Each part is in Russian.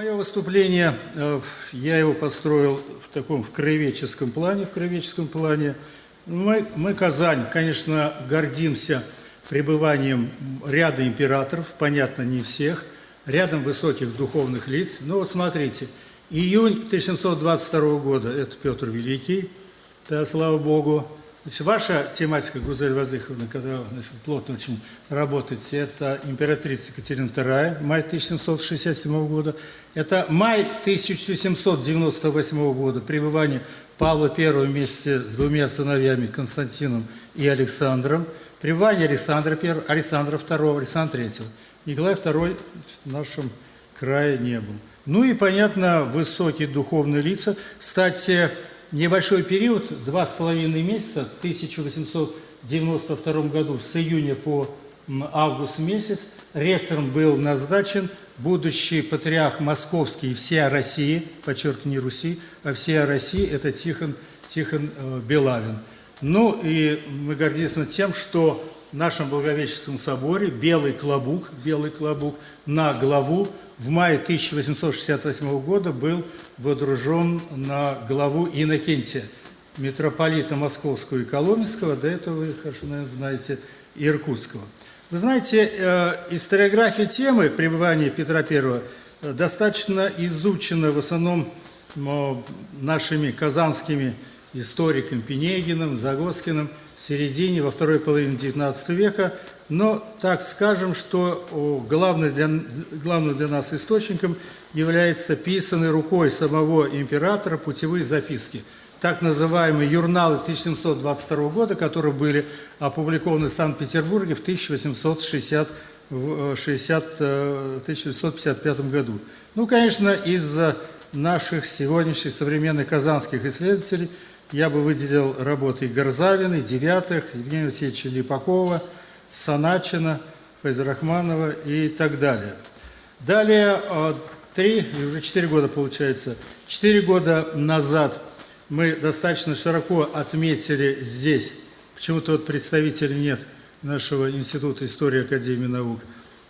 Мое выступление, э, я его построил в таком в краеведческом плане, в краеведческом плане. Мы, мы, Казань, конечно, гордимся пребыванием ряда императоров, понятно, не всех, рядом высоких духовных лиц. Но вот смотрите, июнь 1722 года – это Петр Великий, да, слава Богу. Значит, ваша тематика, Гузель Вазыховна, когда значит, плотно очень работаете, это императрица Екатерина II, май 1767 года. Это май 1798 года, пребывание Павла I вместе с двумя сыновьями Константином и Александром, пребывание Александра I, Александра II, Александра III. Николай II в нашем крае не был. Ну и, понятно, высокие духовные лица. Кстати, небольшой период, два с половиной месяца, в 1892 году, с июня по август месяц, ректором был назначен будущий патриарх Московский всея России, подчеркну, не Руси, а всея России, это Тихон, Тихон э, Белавин. Ну и мы гордимся тем, что в нашем Благовещенском соборе белый клобук, белый клобук на главу в мае 1868 года был водружен на главу Иннокентия, митрополита Московского и Коломенского, до этого вы хорошо, наверное, знаете, Иркутского. Вы знаете, э, историография темы пребывания Петра I э, достаточно изучена в основном нашими казанскими историками Пенегиным, Загоскиным в середине, во второй половине XIX века. Но так скажем, что главным для, главным для нас источником является писанный рукой самого императора путевые записки – так называемые юрналы 1722 года, которые были опубликованы в Санкт-Петербурге в 1860, 60, 1955 году. Ну, конечно, из наших сегодняшних современных казанских исследователей я бы выделил работы Горзавина, Девятых, Евгения Васильевича Липакова, Саначина, Файзрахманова и так далее. Далее, а, три, уже четыре года получается, четыре года назад – мы достаточно широко отметили здесь, почему-то вот представителей нет нашего Института истории Академии наук,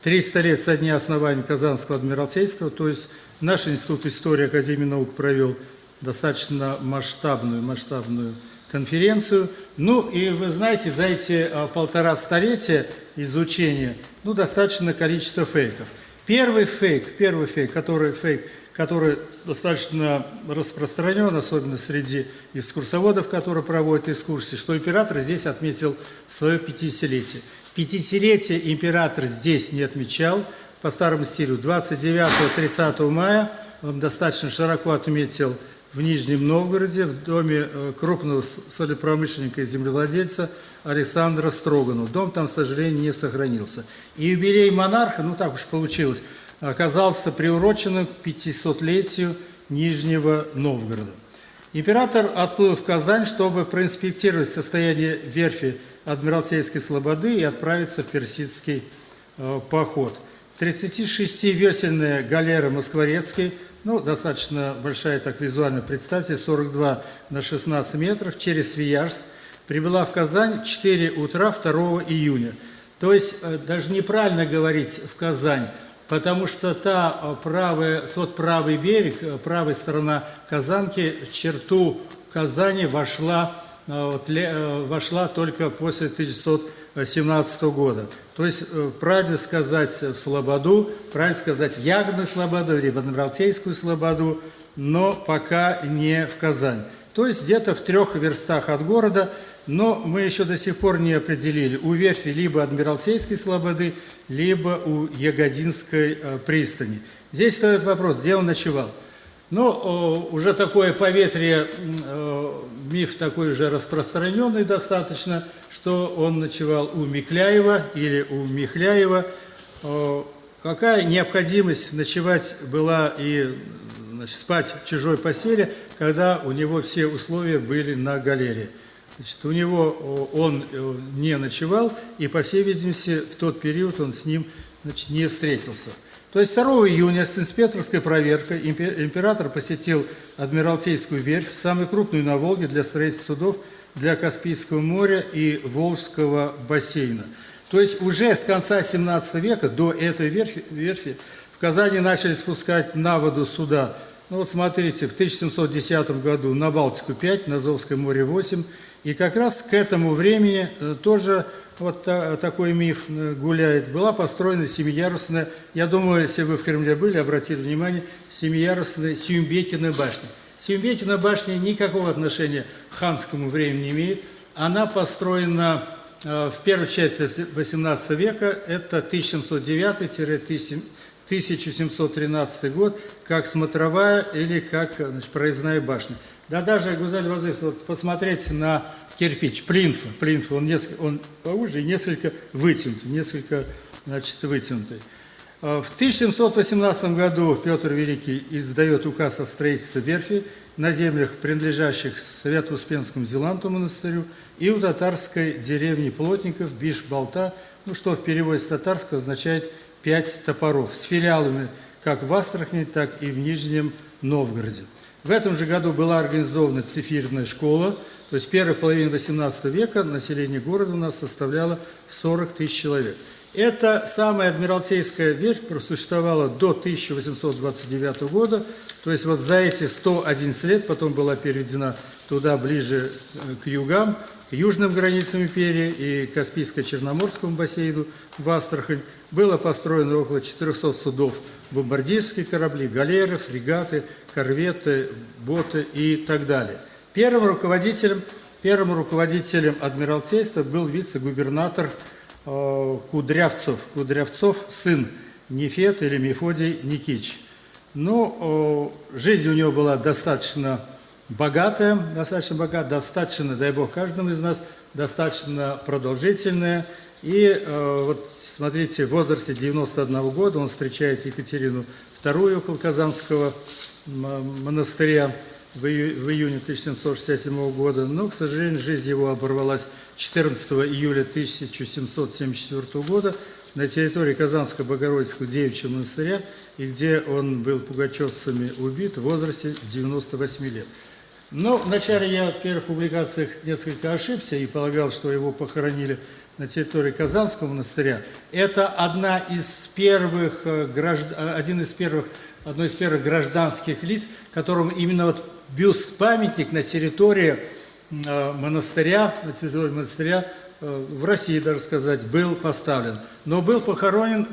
300 лет со дня основания Казанского Адмиралтейства, то есть наш Институт истории Академии наук провел достаточно масштабную, масштабную конференцию. Ну и вы знаете, за эти а, полтора столетия изучения, ну, достаточно количество фейков. Первый фейк, первый фейк, который фейк – который достаточно распространен, особенно среди экскурсоводов, которые проводят экскурсии, что император здесь отметил свое 50-летие. 50-летие император здесь не отмечал, по старому стилю, 29-30 мая он достаточно широко отметил в Нижнем Новгороде, в доме э, крупного солепромышленника и землевладельца Александра Строганова. Дом там, к сожалению, не сохранился. И юбилей монарха, ну так уж получилось, оказался приуроченным к 500-летию Нижнего Новгорода. Император отплыл в Казань, чтобы проинспектировать состояние верфи Адмиралтейской Слободы и отправиться в персидский э, поход. 36-весельная галера Москворецкий, ну, достаточно большая, так визуально представьте, 42 на 16 метров, через Свияжск, прибыла в Казань в 4 утра 2 июня. То есть, э, даже неправильно говорить «в Казань», потому что та э, правая, тот правый берег, э, правая сторона Казанки, в черту Казани вошла, вошла только после 1917 года. То есть, правильно сказать в Слободу, правильно сказать в Ягодную Слободу или в Адмиралтейскую Слободу, но пока не в Казань. То есть, где-то в трех верстах от города – но мы еще до сих пор не определили, у верфи либо Адмиралтейской слободы, либо у Ягодинской э, пристани. Здесь стоит вопрос, где он ночевал. Ну, уже такое поветрие, миф такой уже распространенный достаточно, что он ночевал у Микляева или у Михляева. Какая необходимость ночевать была и значит, спать в чужой постели, когда у него все условия были на галерее? Значит, у него он э, не ночевал, и, по всей видимости, в тот период он с ним значит, не встретился. То есть 2 июня с инспекторской проверкой император посетил Адмиралтейскую верфь, самую крупную на Волге для строительства судов для Каспийского моря и Волжского бассейна. То есть уже с конца 17 века до этой верфи, верфи в Казани начали спускать на воду суда. Ну вот смотрите, в 1710 году на Балтику 5, на Азовское море 8. И как раз к этому времени э, тоже вот та, такой миф э, гуляет. Была построена семиярусная, я думаю, если вы в Кремле были, обратили внимание, семиярусная Сюмбекина башня. Сюмбекина башня никакого отношения к ханскому времени не имеет. Она построена э, в первой части XVIII века, это 1709-1713 год, как смотровая или как значит, проездная башня. Да даже, Гузаль Вазыф, вот посмотрите на кирпич, плинфа, плинфа, он, несколько, он поуже и несколько вытянутый, несколько, значит, вытянутый. А в 1718 году Петр Великий издает указ о строительстве верфи на землях, принадлежащих Свято-Успенскому Зеланту монастырю и у татарской деревни Плотников Биш-Болта, ну, что в переводе с татарского означает «пять топоров», с филиалами как в Астрахани, так и в Нижнем Новгороде. В этом же году была организована цифирная школа, то есть первой половине XVIII века население города у нас составляло 40 тысяч человек. Эта самая Адмиралтейская верфь просуществовала до 1829 года, то есть вот за эти 111 лет потом была переведена туда ближе э, к югам, к южным границам империи и Каспийско-Черноморскому бассейну в Астрахань. Было построено около 400 судов, бомбардирские корабли, галеры, фрегаты, корветы, боты и так далее. Первым руководителем, первым руководителем Адмиралтейства был вице-губернатор э, Кудрявцев, Кудрявцов, сын Нефет или Мефодий Никич. Но э, жизнь у него была достаточно богатая, достаточно богатая, достаточно, дай Бог, каждому из нас, достаточно продолжительная. И э, вот смотрите, в возрасте 91 года он встречает Екатерину II около Казанского монастыря в, ию, июне 1767 года, но, к сожалению, жизнь его оборвалась 14 июля 1774 года на территории Казанского Богородицкого девичьего монастыря, и где он был пугачевцами убит в возрасте 98 лет. Но вначале я в первых публикациях несколько ошибся и полагал, что его похоронили на территории Казанского монастыря. Это одна из первых, э, э, один из первых, одно из первых гражданских лиц, которым именно вот бюст-памятник на территории э, монастыря, на территории монастыря в России, даже сказать, был поставлен. Но был похоронен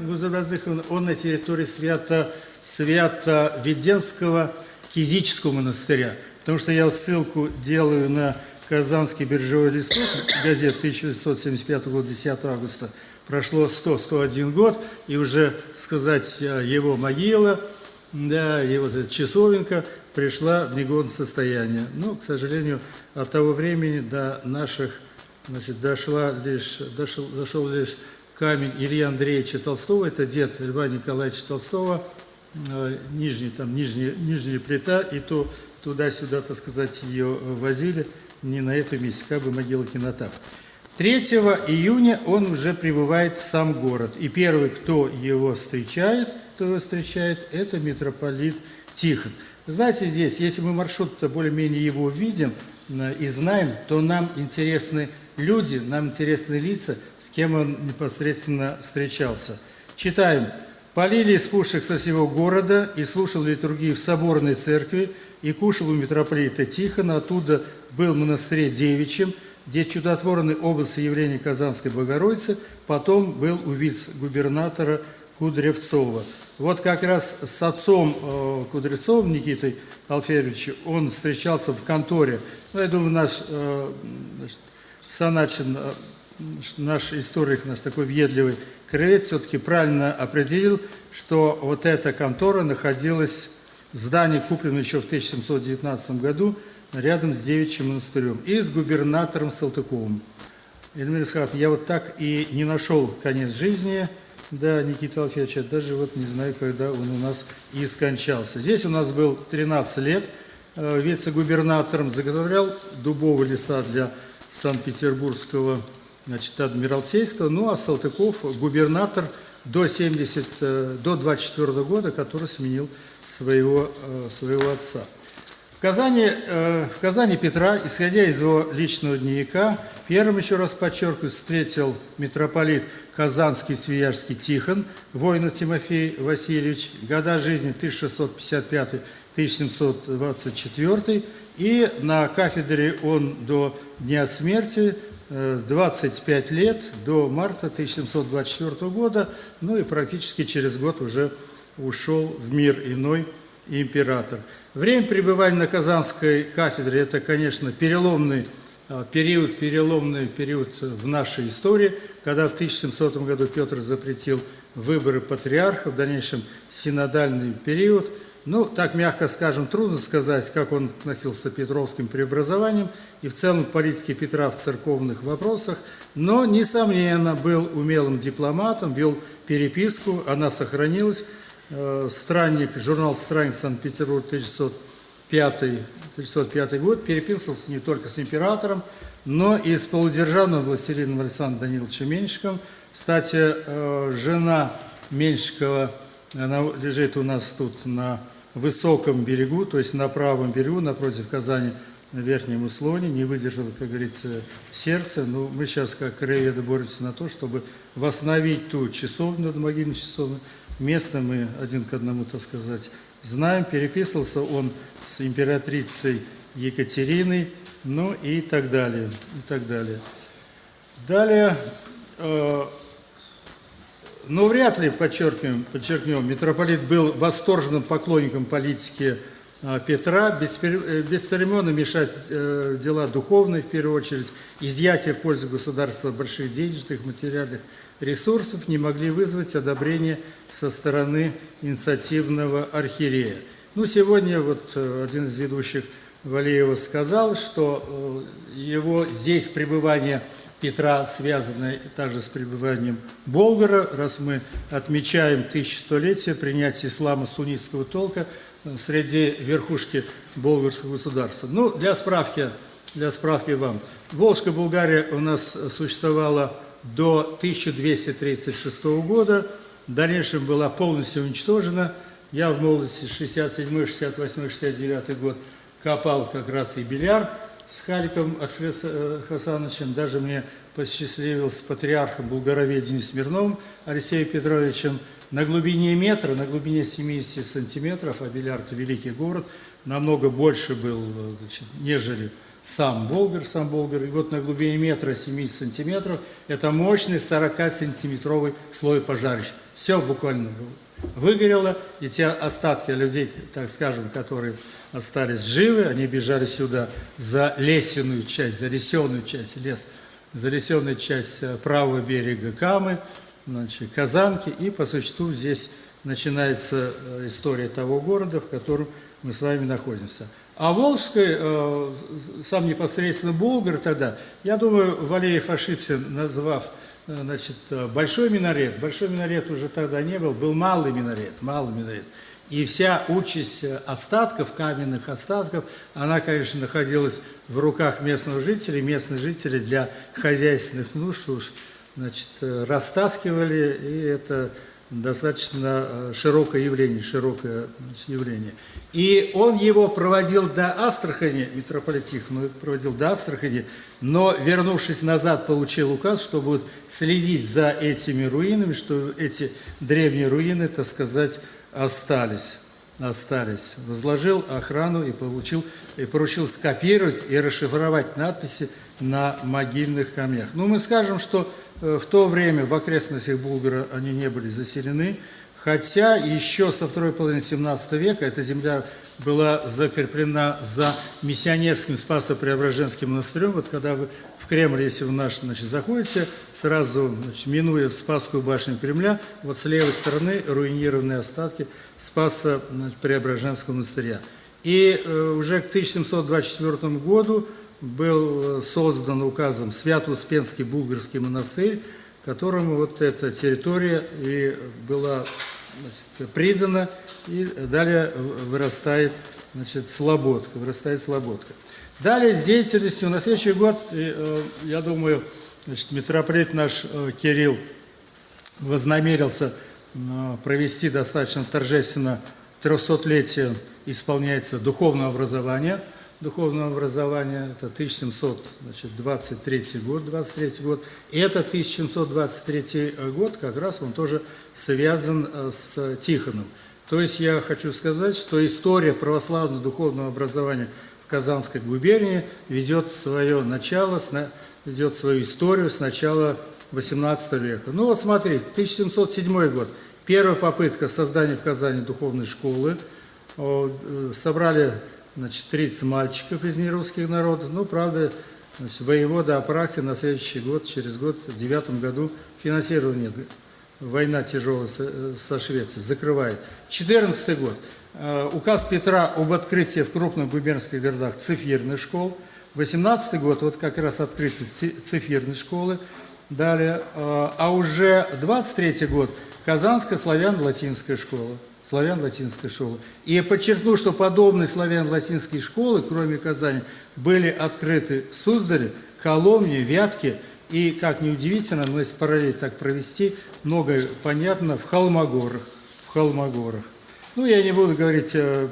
он на территории свято, Свято-Веденского Кизического монастыря. Потому что я ссылку делаю на Казанский биржевой листок, газет 1975 года, 10 августа. Прошло 100-101 год, и уже, сказать, его могила, да, и вот эта часовенка пришла в негодное состояние. Но, к сожалению, от того времени до наших, значит, дошла лишь, дошел, дошел лишь камень Ильи Андреевича Толстого, это дед Льва Николаевича Толстого, э, нижний, там, нижняя, нижняя плита, и то туда-сюда, так сказать, ее возили, не на этом месте, как бы могила кинотав. 3 июня он уже прибывает в сам город. И первый, кто его встречает, кто его встречает, это митрополит Тихон. Знаете, здесь, если мы маршрут-то более-менее его видим э, и знаем, то нам интересны люди, нам интересны лица, с кем он непосредственно встречался. Читаем. «Полили из пушек со всего города и слушал литургии в соборной церкви, и кушал у митрополита Тихона, оттуда был в монастыре Девичьем, где чудотворный образ явления Казанской Богородицы, потом был у вице-губернатора Кудревцова. Вот как раз с отцом э, Кудревцовым Никитой Алферовичем он встречался в конторе. Ну, я думаю, наш э, значит, Саначин, э, наш историк, наш такой въедливый крылец, все-таки правильно определил, что вот эта контора находилась Здание куплено еще в 1719 году рядом с Девичьим монастырем и с губернатором Салтыковым. Эльмир Исхат, я вот так и не нашел конец жизни, да, Никита Алфеевича, даже вот не знаю, когда он у нас и скончался. Здесь у нас был 13 лет, э, вице-губернатором заготовлял дубовые леса для Санкт-Петербургского значит, адмиралтейства, ну а Салтыков губернатор – до, 70, э, до 24 года, который сменил своего, э, своего отца. В Казани, э, в Казани Петра, исходя из его личного дневника, первым, еще раз подчеркиваю, встретил митрополит Казанский Свияжский Тихон, воина Тимофей Васильевич, года жизни 1655-1724, и на кафедре он до дня смерти э, 25 лет, до марта 1724 года, ну и практически через год уже ушел в мир иной император. Время пребывания на Казанской кафедре – это, конечно, переломный а, период, переломный период в нашей истории, когда в 1700 году Петр запретил выборы патриарха, в дальнейшем синодальный период. Ну, так мягко скажем, трудно сказать, как он относился к петровским преобразованиям и в целом к политике Петра в церковных вопросах, но, несомненно, был умелым дипломатом, вел переписку, она сохранилась. Э, странник, журнал «Странник» Санкт-Петербург 1905, 1905 год переписывался не только с императором, но и с полудержавным властелином Александром Даниловичем Меньшиковым. Кстати, э, жена Меньшикова, она лежит у нас тут на высоком берегу, то есть на правом берегу, напротив Казани, на верхнем услоне, не выдержала, как говорится, сердце. Но мы сейчас, как краеведы, боремся на то, чтобы восстановить ту часовню, могильную часовню, Место мы один к одному, так сказать, знаем. Переписывался он с императрицей Екатериной, ну и так далее, и так далее. Далее, э, ну вряд ли, подчеркнем, подчеркнем, митрополит был восторженным поклонником политики Петра, э, бесцеремонно мешать э, дела духовные, в первую очередь, изъятие в пользу государства больших денежных, материальных ресурсов не могли вызвать одобрение со стороны инициативного архиерея. Ну, сегодня вот э, один из ведущих Валеева сказал, что э, его здесь пребывание Петра связано также с пребыванием Болгара, раз мы отмечаем тысячелетие принятия ислама суннитского толка э, среди верхушки болгарского государства. Ну, для справки, для справки вам. Волжская Болгария у нас существовала до 1236 года, в дальнейшем была полностью уничтожена. Я в молодости 67, 68, 69 год копал как раз и бильяр с Халиком э, Хасановичем. Даже мне посчастливился с патриархом Булгароведения Смирновым Алексеем Петровичем на глубине метра, на глубине 70 сантиметров, а Белярд – великий город, намного больше был, значит, нежели сам Болгар, сам Болгар, и вот на глубине метра 70 сантиметров, это мощный 40-сантиметровый слой пожарища. Все буквально выгорело, и те остатки людей, так скажем, которые остались живы, они бежали сюда за лесенную часть, за лесенную часть лес, за лесенную часть э, правого берега Камы, значит, Казанки, и по существу здесь начинается э, история того города, в котором мы с вами находимся. А Волжской, э, сам непосредственно Болгар тогда, я думаю, Валеев ошибся, назвав э, значит, э, большой минарет. Большой минарет уже тогда не был, был малый минарет, малый минарет. И вся участь остатков, каменных остатков, она, конечно, находилась в руках местных жителей. Местные жители для хозяйственных нужд уж значит, растаскивали, и это достаточно э, широкое явление, широкое явление. И он его проводил до Астрахани, митрополит Тихон проводил до Астрахани, но, вернувшись назад, получил указ, что будет следить за этими руинами, что эти древние руины, так сказать, остались. остались. Возложил охрану и, получил, и поручил скопировать и расшифровать надписи на могильных камнях. Ну, мы скажем, что в то время в окрестностях Булгара они не были заселены, хотя еще со второй половины 17 века эта земля была закреплена за миссионерским Спасо-Преображенским монастырем. Вот когда вы в Кремль, если вы наш, значит, заходите, сразу значит, минуя Спасскую башню Кремля, вот с левой стороны руинированные остатки Спасо-Преображенского монастыря. И э, уже к 1724 году был э, создан указом Свято-Успенский Булгарский монастырь, которому вот эта территория и была значит, придана, и далее вырастает значит, Слободка, вырастает Слободка. Далее с деятельностью на следующий год, э, я думаю, значит, митрополит наш э, Кирилл вознамерился провести достаточно торжественно 300-летие исполняется духовное образование. Духовное образование – это 1723 год, 23 год. И это 1723 год, как раз он тоже связан э, с Тихоном. То есть я хочу сказать, что история православного духовного образования в Казанской губернии ведет свое начало, ведет свою историю с начала XVIII века. Ну вот смотрите, 1707 год, первая попытка создания в Казани духовной школы. Э, собрали значит, 30 мальчиков из нерусских народов. Ну, правда, значит, воевода Апраксин на следующий год, через год, в девятом году, финансирование война тяжелая со Швецией, закрывает. 14 год. Э, указ Петра об открытии в крупных губернских городах цифирных школ. 18 год, вот как раз открытие цифирной школы. Далее, э, а уже 23 год, Казанская славян-латинская школа. Славян-латинская школа. И я подчеркну, что подобные славян-латинские школы, кроме Казани, были открыты в Суздале, Коломне, Вятке, и, как ни удивительно, но если параллель так провести, многое понятно в Холмогорах. В Холмогорах. Ну, я не буду говорить э,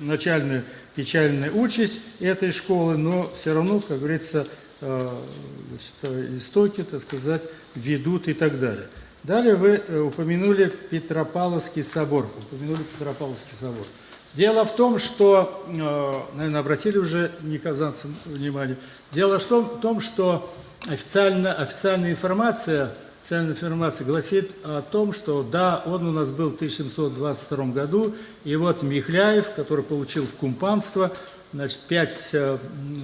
начальную печальную участь этой школы, но все равно, как говорится, э, значит, э, истоки, так сказать, ведут и так далее. Далее вы э, упомянули Петропавловский собор. Упомянули Петропавловский собор. Дело в том, что, э, наверное, обратили уже не казанцы внимание, дело в том, что официально, официальная информация, официальная информация гласит о том, что да, он у нас был в 1722 году, и вот Михляев, который получил в кумпанство, значит, пять э,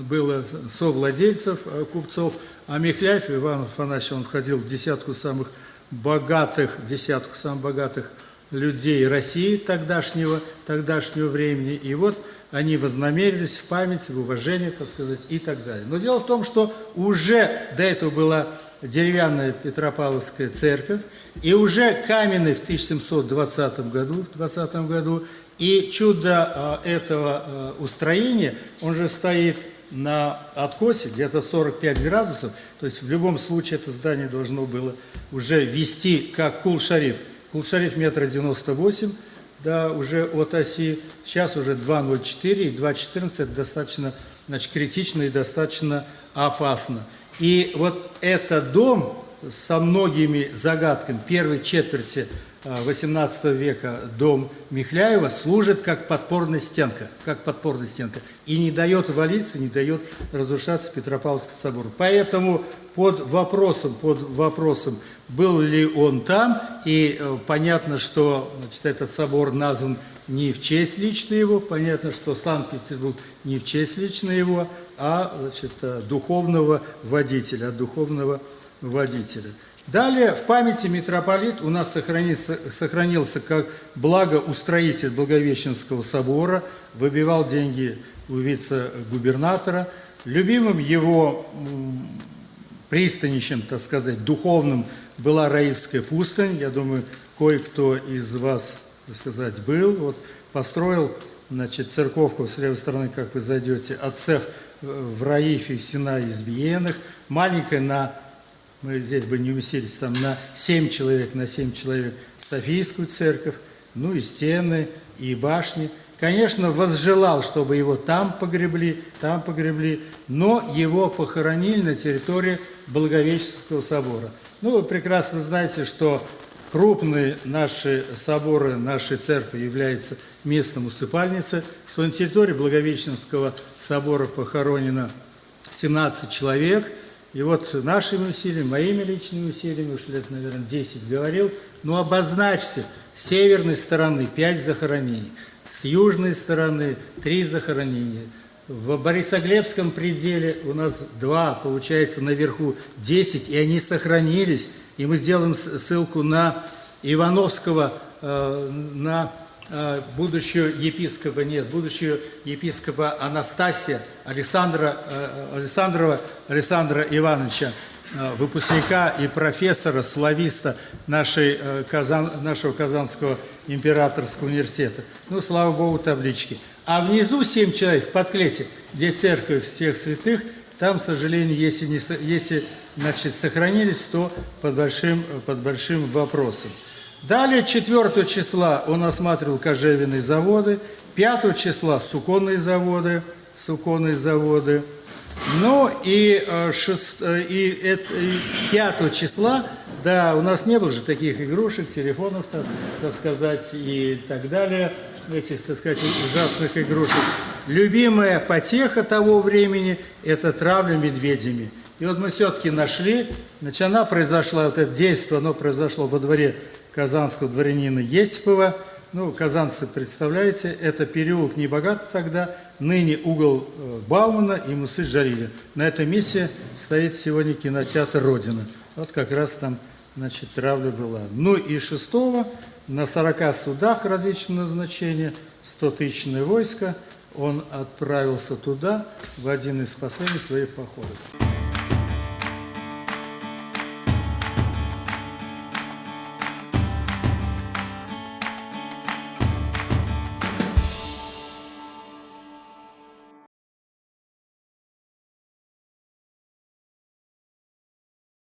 было совладельцев, купцов, а Михляев, Иван Афанасьевич, он входил в десятку самых богатых, десятку самых богатых людей России тогдашнего, тогдашнего времени. И вот они вознамерились в память, в уважение, так сказать, и так далее. Но дело в том, что уже до этого была деревянная Петропавловская церковь, и уже каменный в 1720 году, в 20 году, и чудо а, этого а, устроения, он же стоит на откосе, где-то 45 градусов, то есть в любом случае это здание должно было уже вести как Кул-Шариф. Кул-Шариф метра 98, да, уже от оси, сейчас уже 2,04 и 2,14, это достаточно значит, критично и достаточно опасно. И вот этот дом со многими загадками первой четверти XVIII а, века дом Михляева служит как подпорная стенка, как подпорная стенка, и не дает валиться, не дает разрушаться Петропавловский собор. Поэтому под вопросом, под вопросом, был ли он там, и э, понятно, что значит, этот собор назван не в честь лично его, понятно, что Санкт-Петербург не в честь лично его, а значит, э, духовного водителя, духовного водителя. Далее в памяти митрополит у нас сохранился, сохранился как благоустроитель Благовещенского собора, выбивал деньги у вице-губернатора. Любимым его пристанищем, так сказать, духовным была Раильская пустынь. Я думаю, кое-кто из вас, так сказать, был. Вот построил, значит, церковку с левой стороны, как вы зайдете, отцев в Раифе, Сина Избиенных, маленькая на мы здесь бы не уместились там на 7 человек, на 7 человек Софийскую церковь, ну и стены, и башни. Конечно, возжелал, чтобы его там погребли, там погребли, но его похоронили на территории Благовещенского собора. Ну, вы прекрасно знаете, что крупные наши соборы, наши церкви являются местом усыпальницы, что на территории Благовещенского собора похоронено 17 человек – и вот нашими усилиями, моими личными усилиями, уж лет, наверное, 10 говорил, ну обозначьте, с северной стороны 5 захоронений, с южной стороны 3 захоронения. В Борисоглебском пределе у нас 2, получается, наверху 10, и они сохранились. И мы сделаем ссылку на Ивановского, э, на будущего епископа, нет, будущего епископа Анастасия Александра, э, Александрова Александра Ивановича, э, выпускника и профессора, слависта нашей, Казан, нашего Казанского императорского университета. Ну, слава Богу, таблички. А внизу семь человек в подклете, где церковь всех святых, там, к сожалению, если, не, если значит, сохранились, то под большим, под большим вопросом. Далее 4 числа он осматривал кожевенные заводы, 5 числа суконные заводы, суконные заводы. Ну и, э, шест- э, и, это- и 5 числа, да, у нас не было же таких игрушек, телефонов, так, так сказать, и так далее, этих, так сказать, ужасных игрушек. Любимая потеха того времени – это травля медведями. И вот мы все-таки нашли, значит, она произошла, вот это действие, оно произошло во дворе казанского дворянина Есипова. Ну, казанцы, представляете, это переулок Небогат тогда, ныне угол э, Баумана и Мусы Жариля. На этом месте стоит сегодня кинотеатр «Родина». Вот как раз там, значит, травля была. Ну и шестого на 40 судах различного назначения, 100-тысячное войско, он отправился туда в один из последних своих походов.